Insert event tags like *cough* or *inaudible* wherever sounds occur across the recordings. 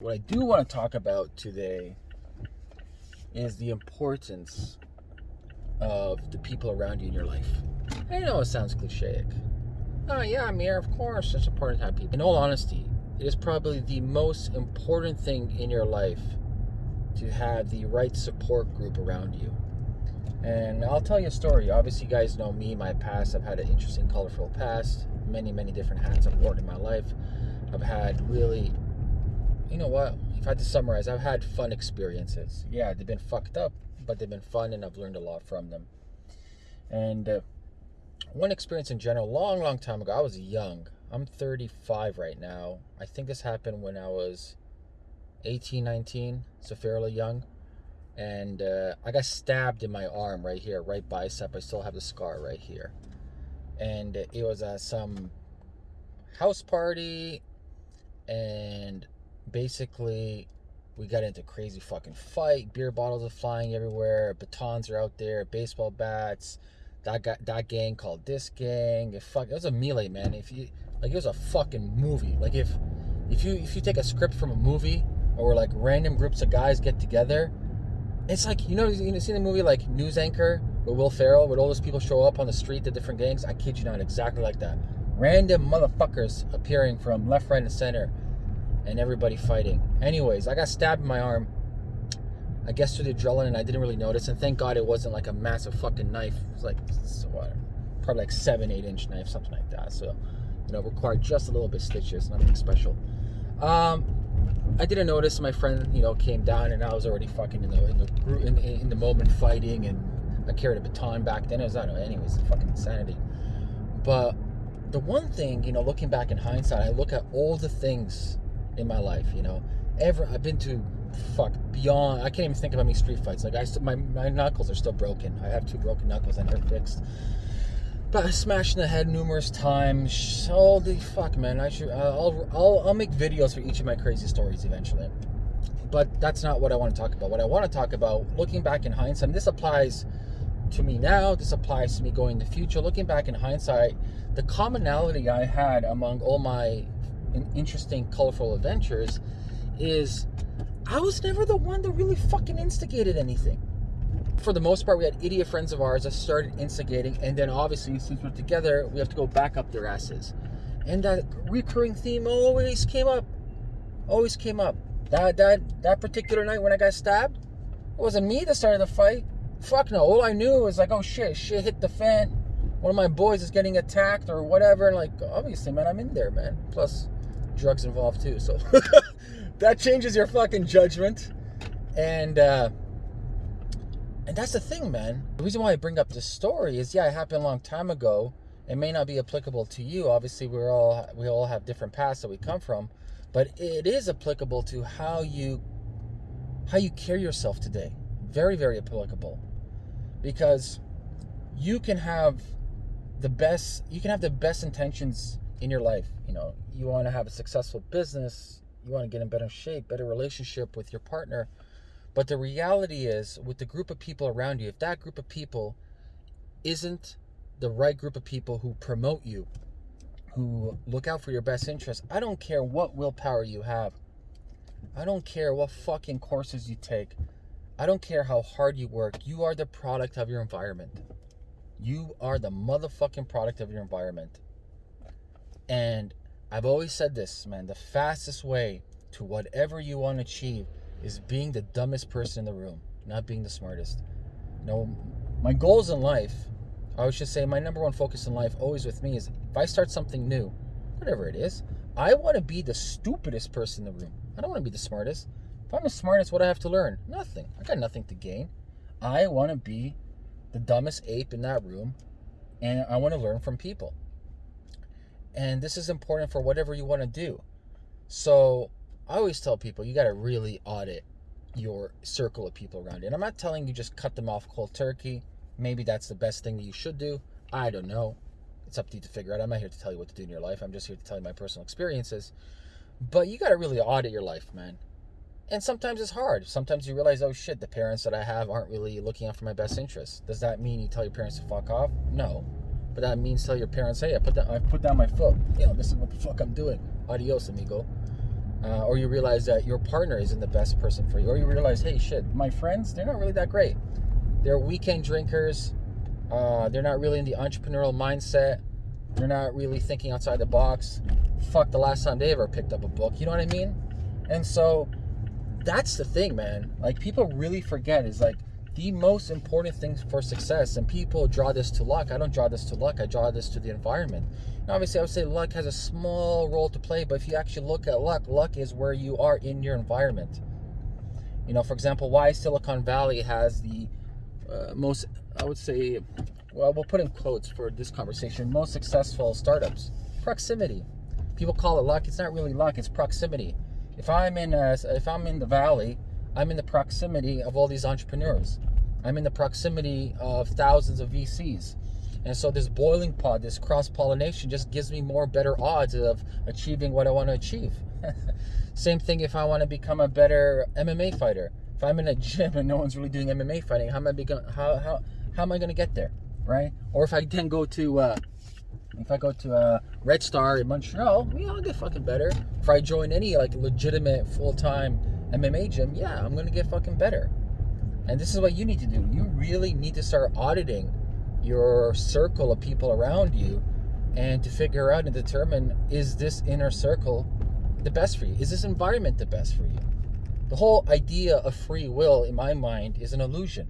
What I do want to talk about today is the importance of the people around you in your life. I know it sounds cliche. Oh yeah, Amir, of course, it's important to have people. In all honesty, it is probably the most important thing in your life to have the right support group around you. And I'll tell you a story. Obviously, you guys know me, my past. I've had an interesting, colorful past. Many, many different hats I've worn in my life. I've had really you know what? If I had to summarize, I've had fun experiences. Yeah, they've been fucked up, but they've been fun, and I've learned a lot from them. And uh, one experience in general, long, long time ago, I was young. I'm 35 right now. I think this happened when I was 18, 19, so fairly young. And uh, I got stabbed in my arm right here, right bicep. I still have the scar right here. And it was at some house party, and basically we got into crazy fucking fight. Beer bottles are flying everywhere. Batons are out there. Baseball bats. That got that gang called this gang. It fuck. It was a melee, man. If you like, it was a fucking movie. Like if if you if you take a script from a movie or like random groups of guys get together, it's like you know you know see the movie like News Anchor with Will Ferrell, where all those people show up on the street, the different gangs. I kid you not, exactly like that. Random motherfuckers appearing from left, right, and center and everybody fighting. Anyways, I got stabbed in my arm. I guess through the adrenaline, and I didn't really notice. And thank God it wasn't like a massive fucking knife. It was like, what, probably like seven, eight inch knife, something like that. So, you know, required just a little bit stitches, nothing special. Um, I didn't notice. My friend, you know, came down, and I was already fucking in the in the in, in the moment fighting, and I carried a baton back then. It was I don't know. Anyways, fucking insanity. But the one thing, you know, looking back in hindsight, I look at all the things in my life. You know, ever I've been to fuck beyond. I can't even think of any street fights. Like I, my my knuckles are still broken. I have two broken knuckles. I never fixed. But I smashed in the head numerous times. Holy fuck, man! I should. Uh, I'll I'll I'll make videos for each of my crazy stories eventually. But that's not what I want to talk about. What I want to talk about, looking back in hindsight, this applies to me now. This applies to me going in the future. Looking back in hindsight, the commonality I had among all my interesting, colorful adventures is I was never the one that really fucking instigated anything. For the most part, we had idiot friends of ours that started instigating, and then obviously, since we're together, we have to go back up their asses. And that recurring theme always came up. Always came up. That that that particular night when I got stabbed, it wasn't me that started the fight. Fuck no. All I knew was like, oh shit, shit hit the fan. One of my boys is getting attacked or whatever. And like, obviously, man, I'm in there, man. Plus, drugs involved too. So *laughs* that changes your fucking judgment. And uh, and that's the thing, man. The reason why I bring up this story is, yeah, it happened a long time ago. It may not be applicable to you. Obviously, we're all we all have different paths that we come from, but it is applicable to how you how you carry yourself today. Very, very applicable, because you can have the best you can have the best intentions in your life. You know, you want to have a successful business, you want to get in better shape, better relationship with your partner. But the reality is, with the group of people around you, if that group of people isn't the right group of people who promote you, who look out for your best interests, I don't care what willpower you have. I don't care what fucking courses you take. I don't care how hard you work. You are the product of your environment. You are the motherfucking product of your environment. And I've always said this, man, the fastest way to whatever you want to achieve is being the dumbest person in the room, not being the smartest. You know, my goals in life, I should say my number one focus in life always with me is if I start something new, whatever it is, I want to be the stupidest person in the room. I don't want to be the smartest. If I'm the smartest, what do I have to learn? Nothing. I got nothing to gain. I want to be the dumbest ape in that room and I want to learn from people. And this is important for whatever you want to do. So I always tell people you got to really audit your circle of people around you. And I'm not telling you just cut them off cold turkey. Maybe that's the best thing that you should do. I don't know. It's up to you to figure out. I'm not here to tell you what to do in your life. I'm just here to tell you my personal experiences. But you got to really audit your life, man. And sometimes it's hard. Sometimes you realize, oh shit, the parents that I have aren't really looking out for my best interests. Does that mean you tell your parents to fuck off? No. But that means tell your parents, hey, I put that I put down my foot. You know, this is what the fuck I'm doing. Adios, amigo. uh, or you realize that your partner isn't the best person for you, or you realize, hey, shit, my friends, they're not really that great. They're weekend drinkers. Uh, they're not really in the entrepreneurial mindset. They're not really thinking outside the box. Fuck the last time they ever picked up a book. You know what I mean? And so that's the thing, man. Like people really forget is like the most important thing for success. And people draw this to luck. I don't draw this to luck. I draw this to the environment. Now, obviously, I would say luck has a small role to play, but if you actually look at luck, luck is where you are in your environment. You know, for example, why Silicon Valley has the uh, most, I would say, well, we'll put in quotes for this conversation, most successful startups. Proximity. People call it luck. It's not really luck. It's proximity. If I'm in, a, if I'm in the valley, I'm in the proximity of all these entrepreneurs. I'm in the proximity of thousands of VCs. And so this boiling pot, this cross pollination, just gives me more better odds of achieving what I want to achieve. *laughs* Same thing if I want to become a better MMA fighter. If I'm in a gym and no one's really doing MMA fighting, how am I become, how how how am I going to get there, right? Or if I then go to uh, if I go to uh, Tristar in Montreal, yeah, I'll get fucking better. If I join any like legitimate full time MMA gym, yeah, I'm gonna get fucking better. And this is what you need to do. You really need to start auditing your circle of people around you and to figure out and determine is this inner circle the best for you? Is this environment the best for you? The whole idea of free will, in my mind, is an illusion.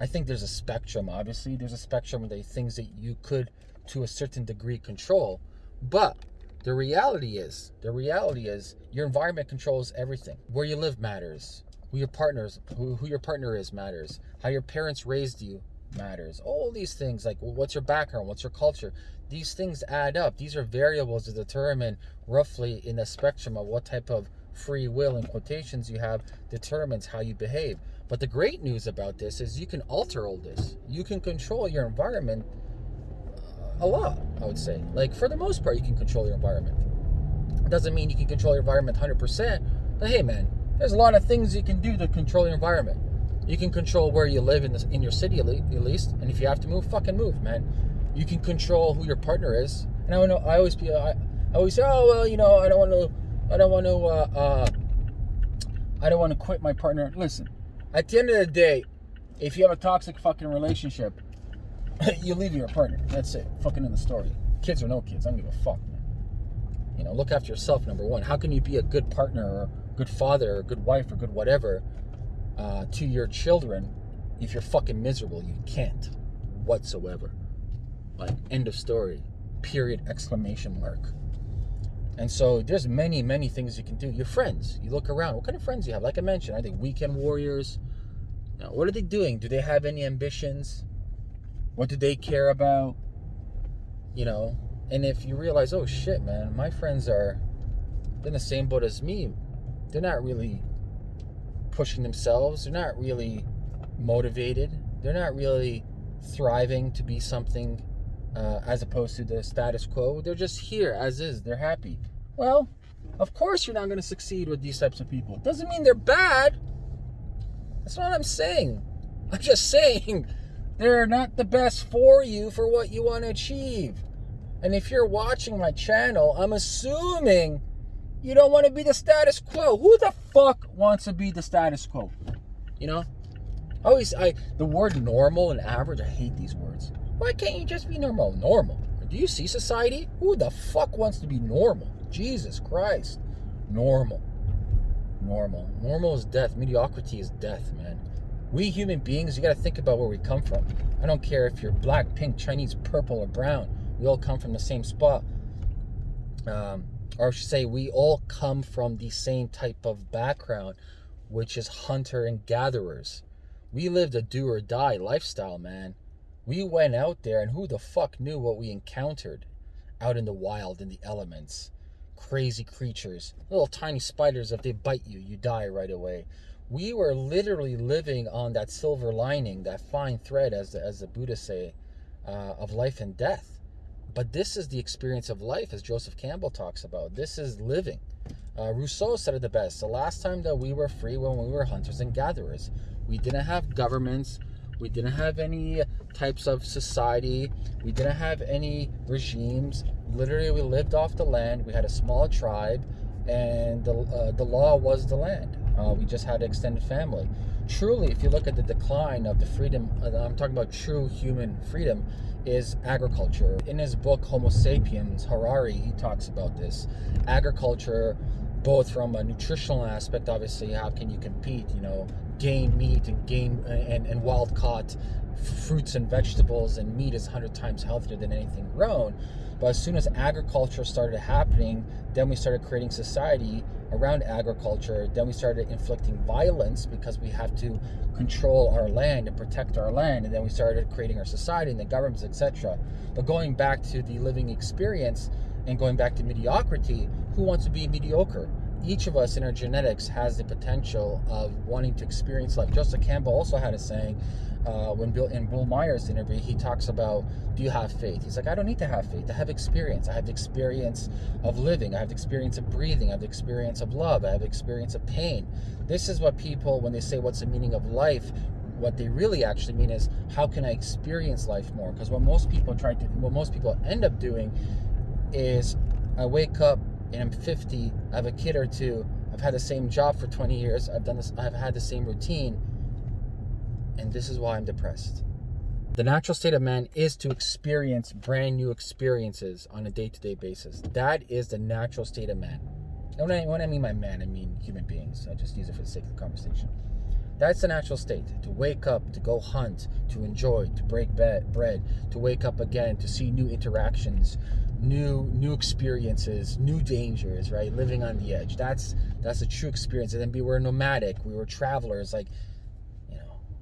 I think there's a spectrum, obviously. There's a spectrum of the things that you could, to a certain degree, control. But the reality is, the reality is, your environment controls everything. Where you live matters. Who your partners, who, who your partner is matters. How your parents raised you matters. All these things, like what's your background, what's your culture, these things add up. These are variables to determine roughly in the spectrum of what type of free will in quotations you have determines how you behave. But the great news about this is you can alter all this. You can control your environment uh, a lot, I would say. Like for the most part, you can control your environment. It Doesn't mean you can control your environment 100%, but hey man, there's a lot of things you can do to control your environment. You can control where you live in this in your city at least, and if you have to move, fucking move, man. You can control who your partner is. And I know I always be I, I always say, oh well, you know, I don't want to, I don't want to, uh, uh, I don't want to quit my partner. Listen, at the end of the day, if you have a toxic fucking relationship, *laughs* you leave your partner. That's it. Fucking in the story. Kids or no kids, I don't give a fuck, man. You know, look after yourself. Number one. How can you be a good partner or good father or good wife or good whatever uh, to your children if you're fucking miserable. You can't whatsoever. Like, end of story. Period, exclamation mark. And so there's many, many things you can do. Your friends, you look around. What kind of friends do you have? Like I mentioned, are they weekend warriors? Now, what are they doing? Do they have any ambitions? What do they care about? You know, and if you realize, oh shit, man, my friends are in the same boat as me. They're not really pushing themselves. They're not really motivated. They're not really thriving to be something uh, as opposed to the status quo. They're just here as is. They're happy. Well, of course you're not going to succeed with these types of people. Doesn't mean they're bad. That's not what I'm saying. I'm just saying they're not the best for you for what you want to achieve. And if you're watching my channel, I'm assuming you don't want to be the status quo. Who the fuck wants to be the status quo? You know? I always I the word normal and average, I hate these words. Why can't you just be normal? Normal. Do you see society? Who the fuck wants to be normal? Jesus Christ. Normal. Normal. Normal is death. Mediocrity is death, man. We human beings, you gotta think about where we come from. I don't care if you're black, pink, Chinese, purple, or brown. We all come from the same spot. Um, or I should say, we all come from the same type of background, which is hunter and gatherers. We lived a do or die lifestyle, man. We went out there, and who the fuck knew what we encountered out in the wild, in the elements? Crazy creatures, little tiny spiders, if they bite you, you die right away. We were literally living on that silver lining, that fine thread, as the, as the Buddhists say, uh, of life and death. But this is the experience of life, as Joseph Campbell talks about. This is living. Uh, Rousseau said it the best. The last time that we were free when we were hunters and gatherers. We didn't have governments. We didn't have any types of society. We didn't have any regimes. Literally, we lived off the land. We had a small tribe. and the, uh, the law was the land. Uh, we just had extended family. Truly, if you look at the decline of the freedom, uh, I'm talking about true human freedom, is agriculture. In his book Homo Sapiens, Harari, he talks about this. Agriculture, both from a nutritional aspect, obviously, how can you compete, you know, game meat and game and, and wild caught fruits and vegetables and meat is 100 times healthier than anything grown. But as soon as agriculture started happening, then we started creating society around agriculture. Then we started inflicting violence because we have to control our land and protect our land. And then we started creating our society and the governments, etc. But going back to the living experience and going back to mediocrity, who wants to be mediocre? each of us in our genetics has the potential of wanting to experience life. Joseph Campbell also had a saying uh, when Bill in Bill Moyers interview, he talks about, "Do you have faith?" He's like, "I don't need to have faith. I have experience. I have the experience of living. I have the experience of breathing. I have the experience of love. I have the experience of pain." This is what people, when they say, "What's the meaning of life?" What they really actually mean is, "How can I experience life more?" Because what most people try to, what most people end up doing, is, I wake up and I'm 50, I have a kid or two, I've had the same job for 20 years, I've done this, I've had the same routine, and this is why I'm depressed. The natural state of man is to experience brand new experiences on a day-to-day basis. That is the natural state of man. And when I, when I mean by man, I mean human beings. I just use it for the sake of the conversation. That's the natural state. To wake up, to go hunt, to enjoy, to break bread, to wake up again, to see new interactions, new new experiences, new dangers, right? Living on the edge. That's that's a true experience. And then we were nomadic, we were travelers, like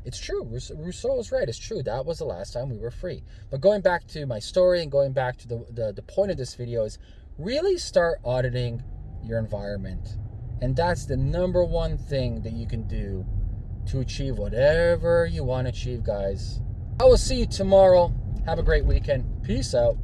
it's true. Rousseau was right. It's true. That was the last time we were free. But going back to my story and going back to the, the, the point of this video is really start auditing your environment. And that's the number one thing that you can do to achieve whatever you want to achieve, guys. I will see you tomorrow. Have a great weekend. Peace out.